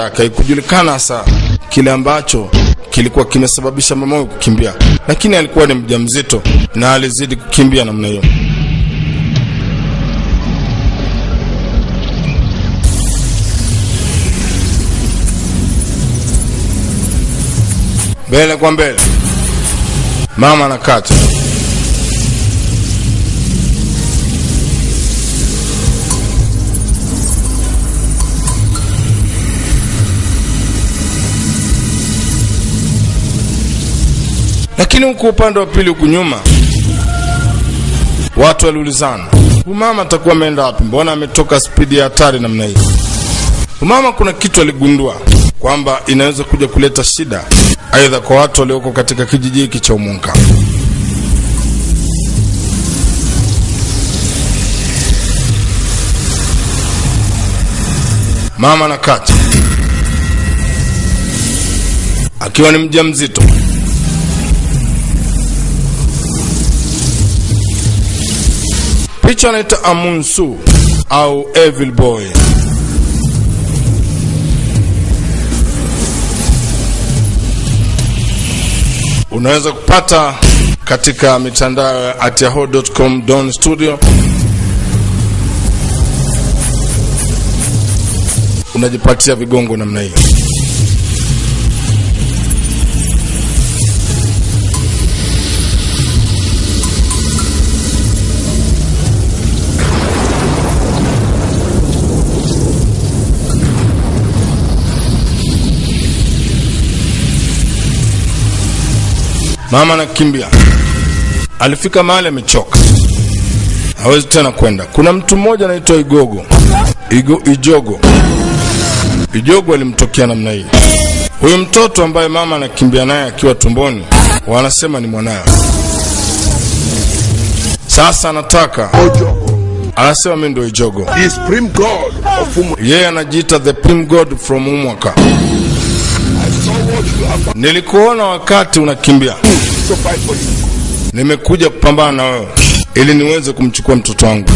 maisha ikujulikana hasa kile ambacho kilikuwa kimesababisha mama huyu kukimbia, lakini alikuwa ni mjamzito na alizidi kukimbia namna hiyo. Mbele kwa mbele, mama anakata lakini huku upande wa pili huku nyuma watu waliulizana umama mama atakuwa ameenda wapi? Mbona ametoka spidi ya hatari namna hii? Umama mama kuna kitu aligundua kwamba inaweza kuja kuleta shida aidha kwa watu walioko katika kijiji hiki cha umunka mama na kati akiwa ni mjamzito picha naita amunsu au evil boy. Unaweza kupata katika mitandao ya at yahoo.com don studio. Unajipatia vigongo namna hiyo mama anakimbia. Alifika mahali amechoka. Hawezi tena kwenda. Kuna mtu mmoja anaitwa igogo. Igo, ijogo. Ijogo alimtokea namna hii. Huyu mtoto ambaye mama anakimbia naye akiwa tumboni wanasema ni mwanayo. sasa anataka anasema mi ndo ijogo. The supreme god of Umu. yeye anajiita the prim god from umwaka nilikuona wakati unakimbia. Nimekuja kupambana na wewe ili niweze kumchukua mtoto wangu.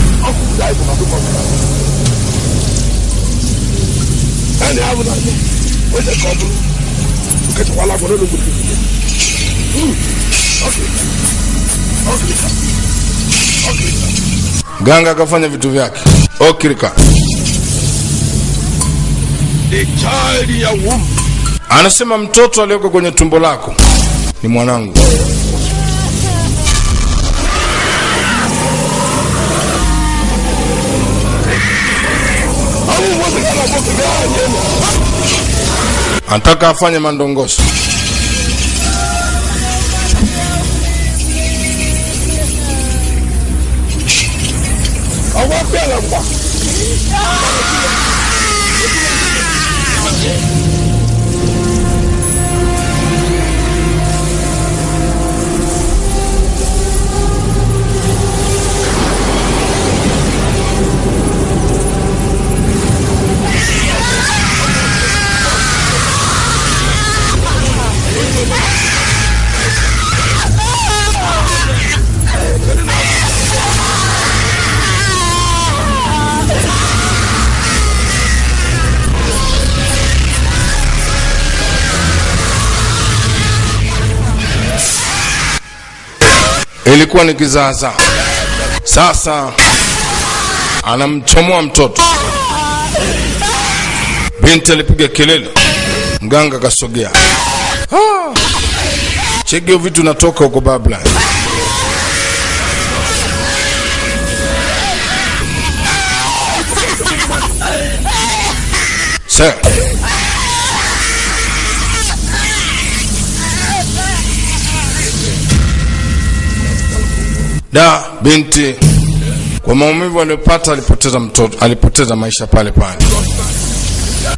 Ganga akafanya vitu vyake. Okirika. The child your womb anasema mtoto aliyoko kwenye tumbo lako ni mwanangu. Anataka afanye mandongoso Awa ilikuwa ni kizaazaa sasa anamchomoa mtoto. Binti alipiga kelele. Mganga akasogea. Chegeo vitu natoka huko babla. Sir. Da binti. Kwa maumivu aliyopata alipoteza mtoto alipoteza maisha pale pale.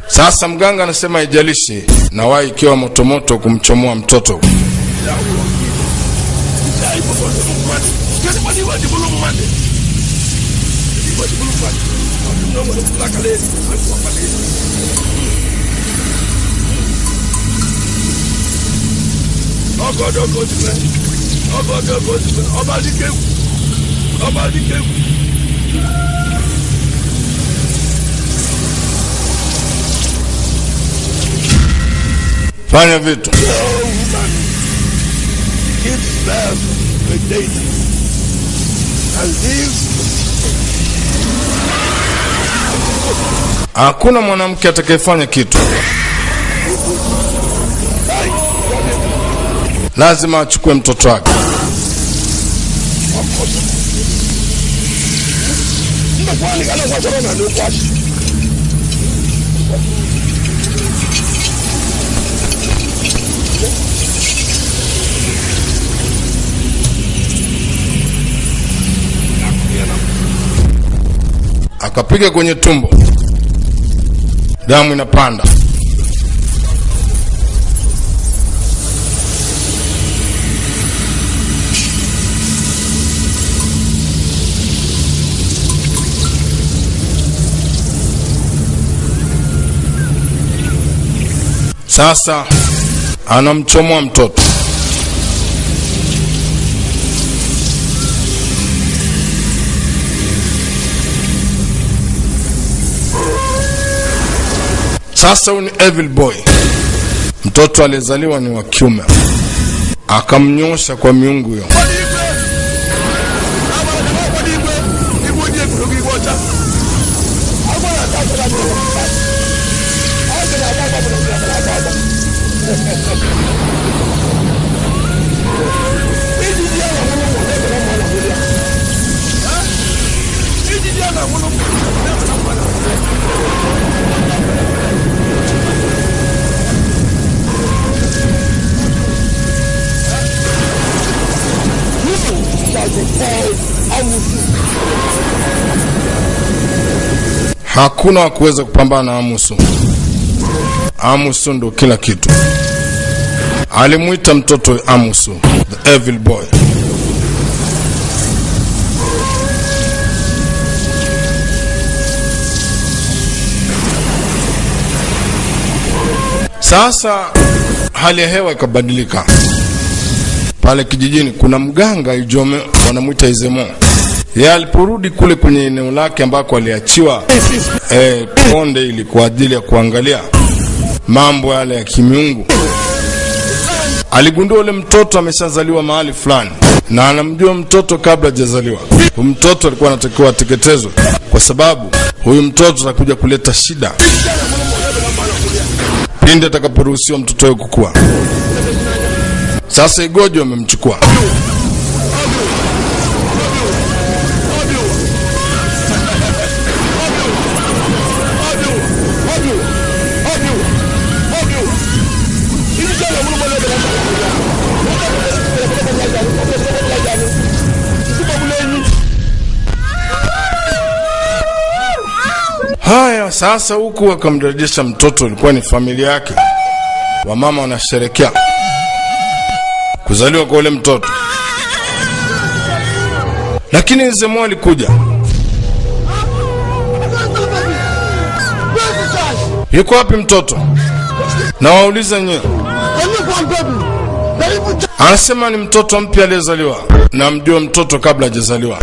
Sasa mganga anasema ijalishi na wai ikiwa motomoto kumchomoa mtoto fanya vitu. Hakuna mwanamke atakayefanya kitu. Lazima achukue mtoto wake ndakwani kana akapiga kwenye tumbo. Damu inapanda sasa anamchomoa mtoto. Sasa huyu ni evil boy. Mtoto aliyezaliwa ni wa kiume. Akamnyosha kwa miungu hiyo hakuna wa kuweza kupambana na amusu. Amusu ndo kila kitu. Alimwita mtoto amusu the evil boy. Sasa hali ya hewa ikabadilika. Pale kijijini kuna mganga ijome wanamwita izemo ye aliporudi kule kwenye eneo lake ambako aliachiwa eh, konde ili kwa ajili ya kuangalia mambo yale ya kimiungu aligundua ule mtoto ameshazaliwa mahali fulani na anamjua mtoto kabla hajazaliwa. Huyu mtoto alikuwa anatakiwa ateketezwe kwa sababu huyu mtoto atakuja kuleta shida pindi atakaporuhusiwa mtoto huyo kukua. Sasa igojo amemchukua sasa huku akamrejesha mtoto ilikuwa ni familia yake. Wamama wanasherekea kuzaliwa kwa ule mtoto. Lakini nzemo alikuja. Yuko wapi mtoto? Na wauliza nyewe. Anasema ni mtoto mpya aliyezaliwa. Na mjua mtoto kabla hajazaliwa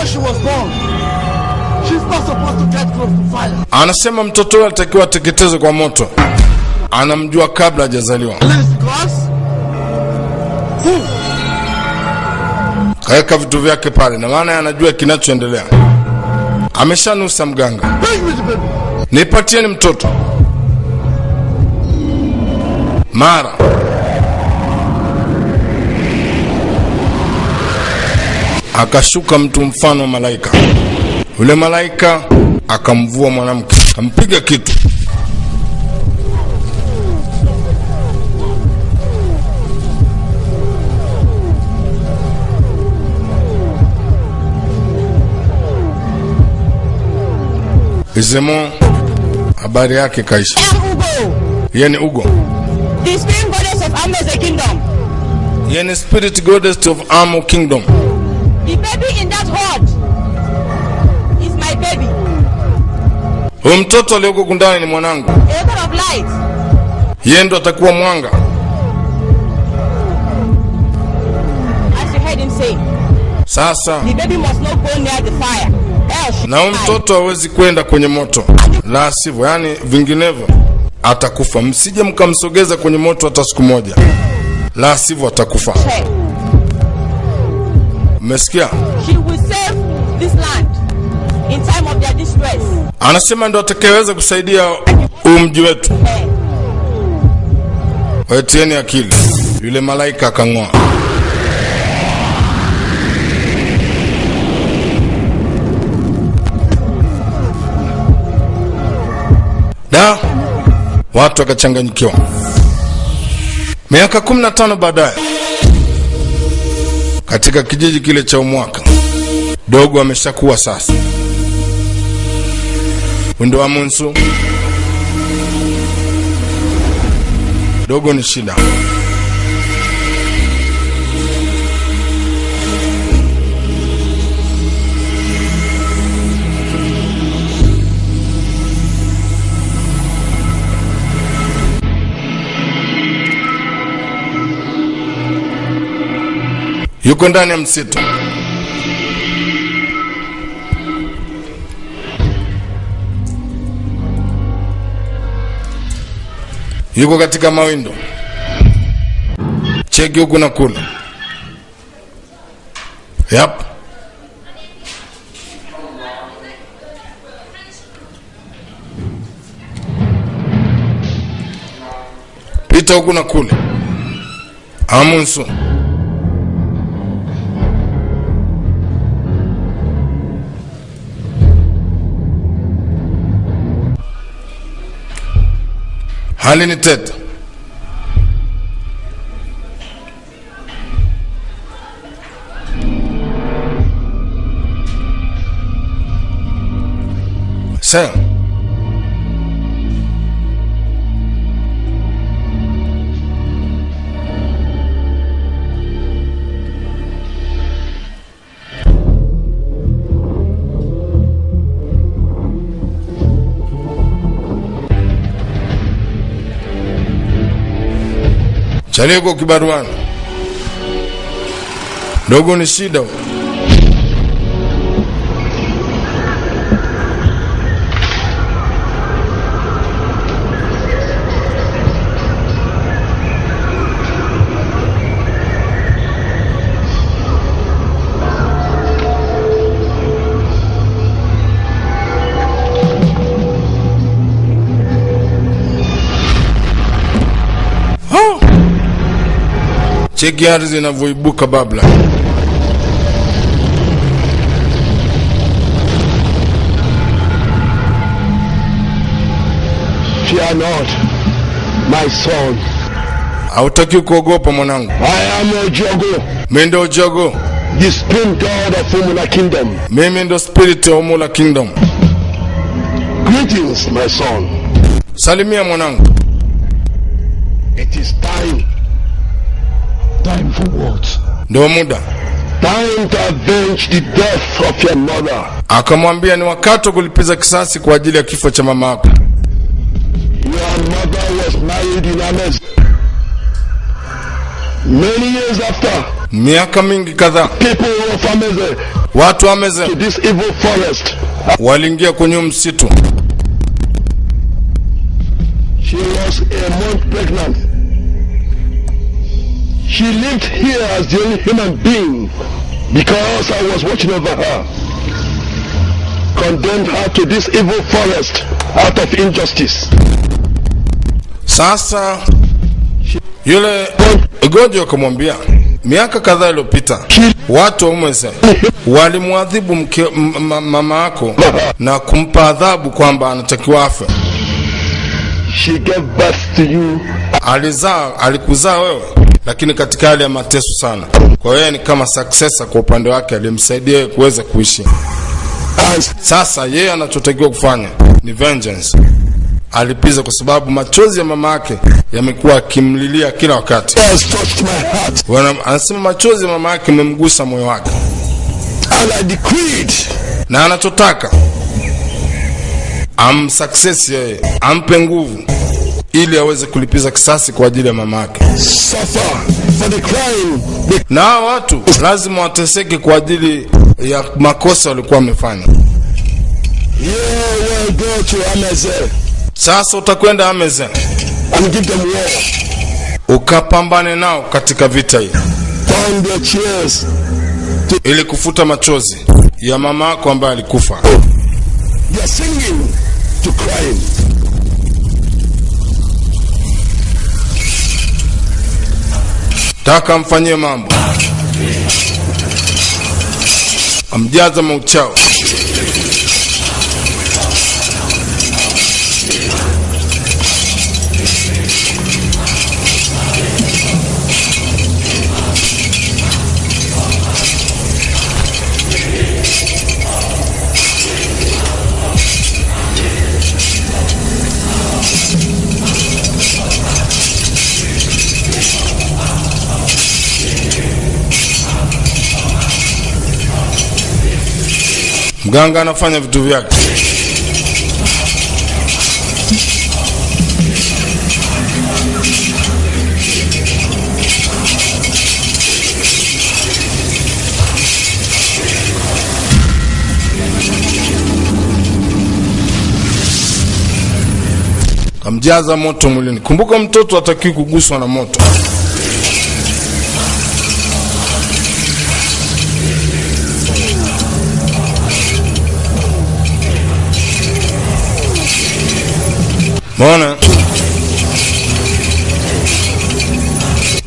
before she was born. She's not supposed to get close to fire. anasema mtoto huyo alitakiwa ateketezwe kwa moto. Anamjua kabla hajazaliwa. Kaweka vitu vyake pale na maana anajua kinachoendelea. Ameshanusa mganga. Nipatieni mtoto. Mara akashuka mtu mfano wa malaika. Yule malaika akamvua mwanamke akampiga kitu. Izemo habari yake kaisha. Yeye ni ugo. The spirit goddess of Amose Kingdom. yeye ni spirit goddess of Amo kingdom baby in that hut is my baby, huyu mtoto aliyoko kundani ni mwanangu a of light. yeye ndo atakuwa mwanga As you heard him say, sasa the baby must not go near the fire, na huyu mtoto hawezi kwenda kwenye moto, la sivyo, yani vinginevyo atakufa. Msije mkamsogeza kwenye moto hata siku moja, la sivyo atakufa. Her. Mmesikia? She will save this land in time of their distress. Anasema ndo atakayeweza kusaidia huu mji wetu. Wetieni akili. Yule malaika akang'oa. Da, watu wakachanganyikiwa. Miaka 15 baadaye, katika kijiji kile cha Umwaka, dogo ameshakuwa sasa. Windo wa Munsu, dogo ni shida. Yuko ndani ya msitu. Yuko katika mawindo, cheki huku na kula Yap, pita huku na kule. Amunsu. Hali ni tete. Sasa kibaruana ndogo ni shida. Cheki ardhi inavyoibuka babla. Fear not, my son. Hautaki kuogopa mwanangu, I am Ojogo, mimi ndo jogo, the spirit god of Umula Kingdom. mimi ndo spirit Umula Kingdom. Greetings, my son. Salimia mwanangu. It is time. Time for what? Ndio muda. Time to avenge the death of your mother. Akamwambia ni wakati wa kulipiza kisasi kwa ajili ya kifo cha mama yako. Your mother was married in Ames. Many years after, Miaka mingi kadhaa, people of Ameze watu wa to this evil forest. waliingia kwenye msitu. She was a month pregnant. She lived here as the only human being because I was watching over her. Condemned her to this evil forest out of injustice. Sasa yule Gojo akamwambia miaka kadhaa iliyopita watu wa Umeze walimwadhibu mama yako na kumpa adhabu kwamba anatakiwa afe. She gave birth to you Alizaa, alikuzaa wewe, lakini katika hali ya mateso sana. Kwa hiyo yeye ni kama successor kwa upande wake, alimsaidia kuweza kuishi. Sasa yeye anachotakiwa kufanya ni vengeance, alipiza, kwa sababu machozi ya mama yake yamekuwa akimlilia kila wakati. has touched my heart. Wana- Anasema machozi ya mama yake yamemgusa moyo wake, na anachotaka amsuccess yeye, ampe nguvu ili aweze kulipiza kisasi kwa ajili ya mama yake. suffer for the crime. They Na hawa watu lazima wateseke kwa ajili ya makosa walikuwa wamefanya. Sasa utakwenda Amazon. Ukapambane nao katika vita hii. Ili kufuta machozi ya mama yako ambaye alikufa. They are singing to crying. Taka amfanyie mambo, amjaza mauchao. Mganga anafanya vitu vyake. Kamjaza moto mwilini. Kumbuka, mtoto atakiwi kuguswa na moto. Mbona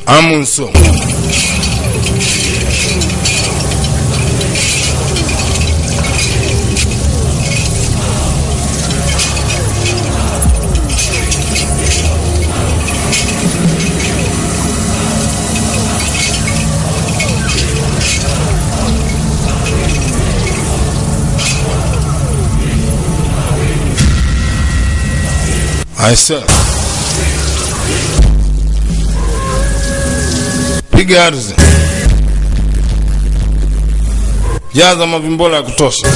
amunso aise, piga ardhi, jaza mavimbola ya kutosha.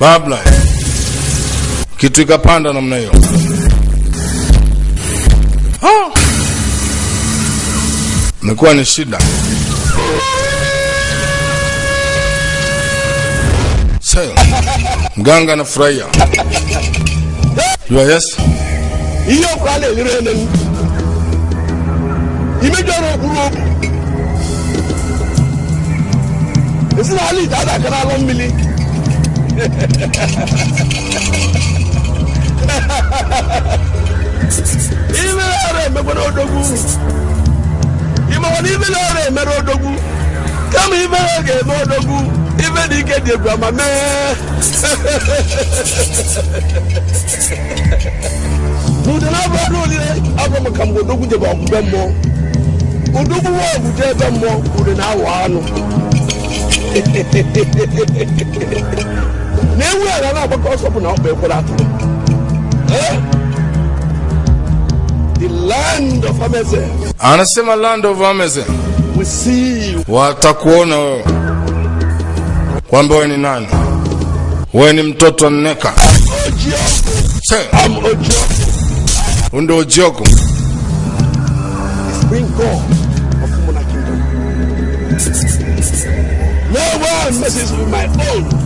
Babla kitu ikapanda namna hiyo. Imekuwa ni shida. sayo mganga anafurahia. Jua yes? Ihe ọkụ a imejoro kurobu ene m. dada kana. Esi imere ọrụ emekwara odogwu ịmawana imere ọrụ emere odogwu kama imere ga-eme odogwu ime na ike dị egwu ama mee n'ude na abụ ọrụ olile abụ maka mgbe odogwu jebe ọgwụgwe mmụọ odogwu wa ọgwụ ebe mmụọ ude na awụ anụ Na-ewu ala na-agbakọ ọsọ bụ na ọkpa ekwere atụrụ. Eh? The land of Ameze Anasema land of Amazon see watakuona wewe kwamba wewe ni nani. Wewe ni mtoto Nneka. undo. No one messes with my own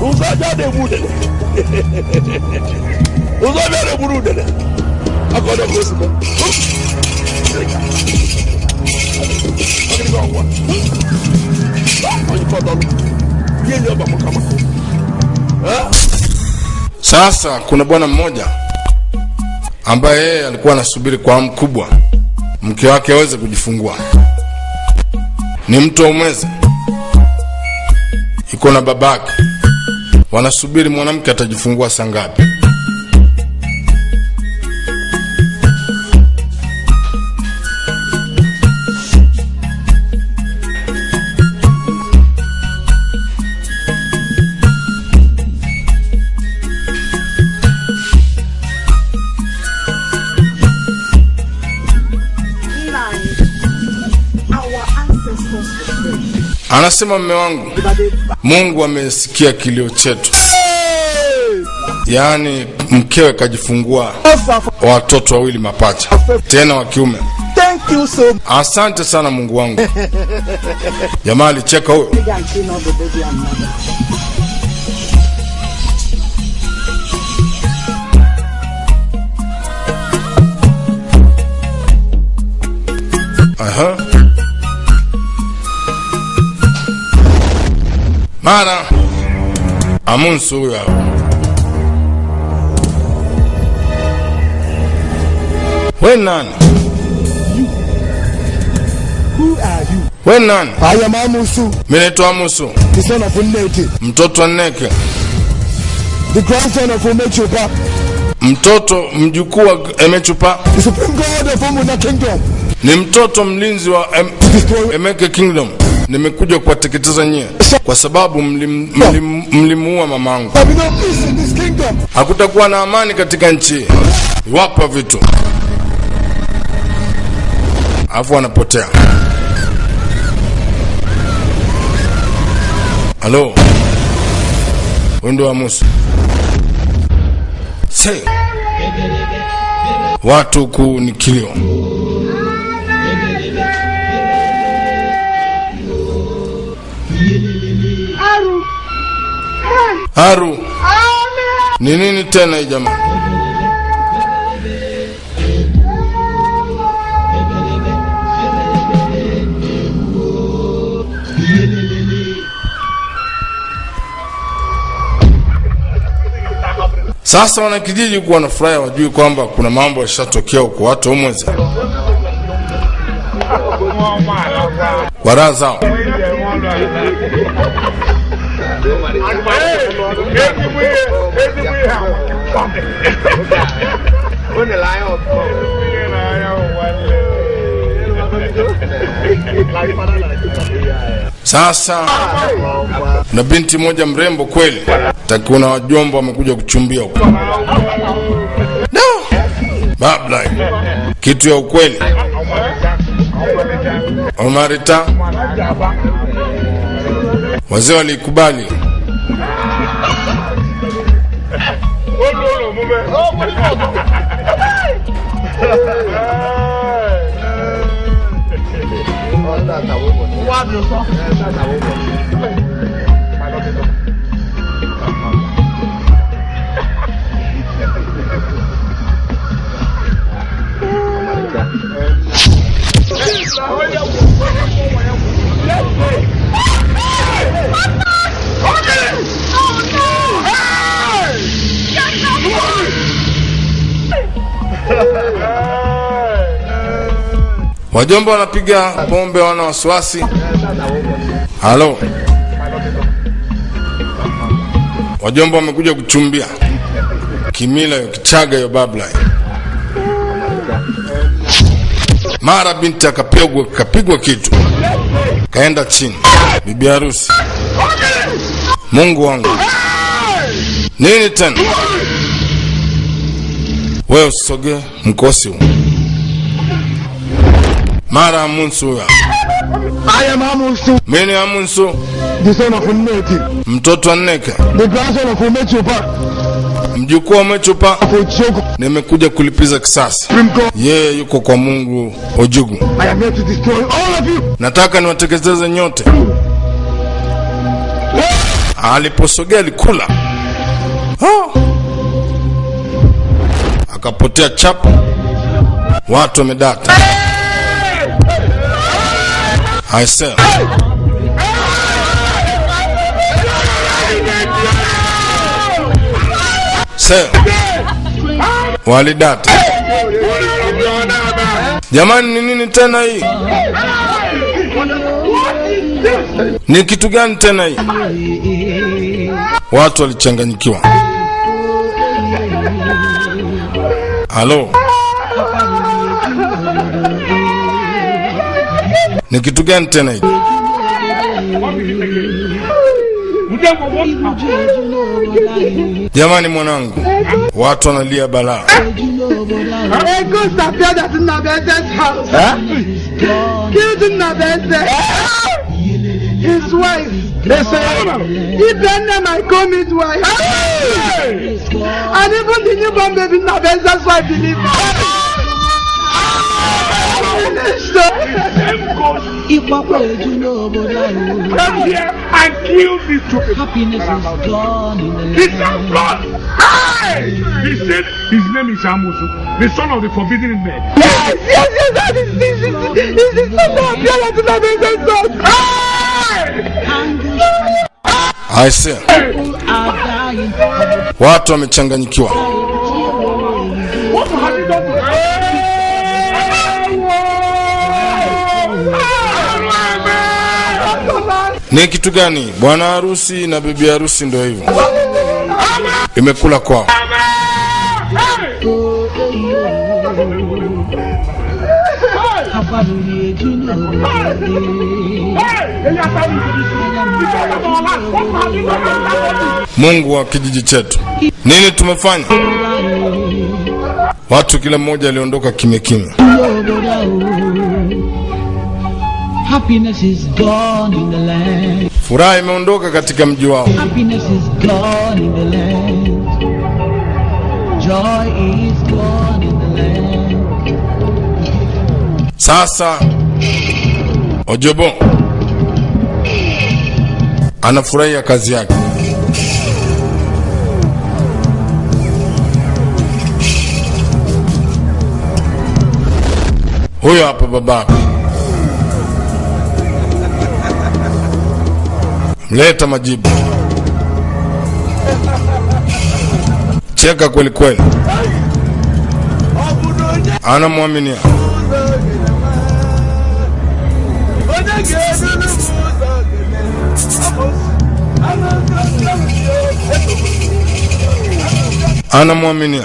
Budele na-egbu udele. Ụzọ abịa na-egburu udele. akọdọ kò sí mọ. Ọgịnị gị ọgwa. Onye fọdụrụ. Ihe nye ọba maka maka. Eh? Sasa kuna bwana mmoja ambaye yeye alikuwa anasubiri kwa hamu kubwa mke wake aweze kujifungua. Ni mtu wa umwezi, iko na babake, wanasubiri mwanamke atajifungua saa ngapi. Anasema mme wangu, Mungu amesikia kilio chetu, yaani mkewe kajifungua watoto wawili mapacha, tena wa kiume. Asante sana Mungu wangu. Jamaa alicheka huyo. They Mara Amunsu hapo. We nani? Who are? We nani? Of Uneti, mtoto wa Nneke, the grandson of Umechupa, mtoto mjukuu wa Emechupa, the supreme god of Umuna kingdom. ni mtoto mlinzi wa em, Emeke Kingdom. Nimekuja kuwateketeza nyie kwa sababu mlim- mlim- mlimuua mamangu. Hakutakuwa na amani katika nchi iwapo vitu alafu wanapotea. Halo, wendo wa Musa watu huku ni kilio. Haru, ni nini tena hii jamaa? Sasa wanakijiji na furaha wajui kwamba kuna mambo yashatokea huko, watu umweze kwa raha zao. Sasa na binti moja mrembo kweli, takuna wajomba wamekuja kuchumbia huko. No! Babla, kitu ya ukweli. Omarita, wazee walikubali. ọ̀dà àtàwọn ọ̀dà. wọ́n á dùn sọ. ẹ̀ ṣáà àtàwọn. Wajomba wanapiga pombe, wana wasiwasi. Halo, wajomba wamekuja kuchumbia kimila yo kichaga yo babla. Mara binti akapigwa kapigwa kitu, kaenda chini. Bibi harusi, Mungu wangu, nini tena? Wewe usogee mkosi huu. Mara Amunsu ya I am Amusu, Mimi Amunsu, the son of Uneti, mtoto wa Nneke, the grandson of Umechupa, mjukuu wa Mechupa. of Ochogo, Nimekuja kulipiza kisasi. Yeye yuko kwa Mungu Ojugu. I am here to destroy all of you. Nataka niwateketeze nyote. Aliposogea alikula, oh. akapotea chapa. watu wamedata. I sell. Sell. Walidata. Jamani ni nini tena hii? Ni kitu gani tena hii? Watu walichanganyikiwa. Halo. Ni kitu gani tena hiki? Jamani mwanangu, watu wanalia balaa. His wife. Ibrahim my commit wife. And even the newborn baby. Ìpapọ̀ ojú n'obodo. Come here and kill these two people. Happiness is gone in the His land. son blood. Hey! He said his name is Amusu, the son of the forbidden man. Yes, yes, yes, that is this is this is the son appeared at Nabese's house. I say, People are dying. watu wamechanganyikiwa. Ni kitu gani? Bwana harusi na bibi harusi ndio hivyo, imekula kwao. Mungu wa kijiji chetu, nini tumefanya? Watu kila mmoja aliondoka kimya kimya. Happiness is gone in the land. Furaha imeondoka katika mji wao. Happiness is gone in the land. Joy is gone in the land. Sasa Ojobo anafurahia kazi yake. Huyo hapa babako, mleta majibu, cheka kweli kweli, anamwaminia anamwaminia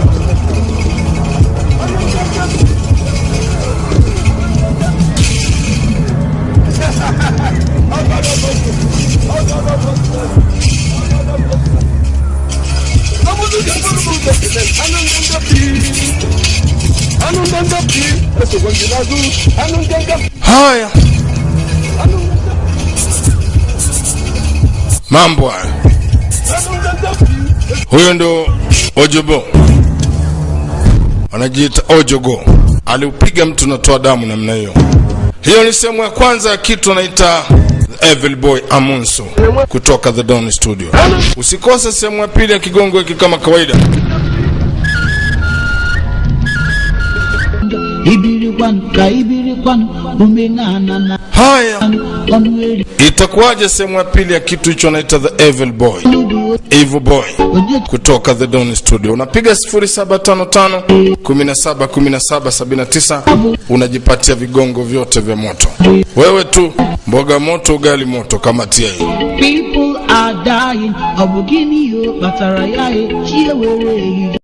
Haya, mambo haya. Huyo ndo Ojobo, anajiita Ojogo. Aliupiga mtu natoa damu namna hiyo. Hiyo ni sehemu ya kwanza ya kitu anaita Evil Boy Amunso kutoka The Don Studio. Usikose sehemu ya pili ya kigongo hiki kama kawaida. Haya, itakuwaje sehemu ya pili ya kitu hicho naita The Evil Boy, Evil Boy kutoka The Don Studio. Unapiga 0755 17 17 79 unajipatia vigongo vyote vya moto. Wewe tu mboga moto, ugali moto, kama tia hii. people are dying abugini yo, gịnị o kpatara ya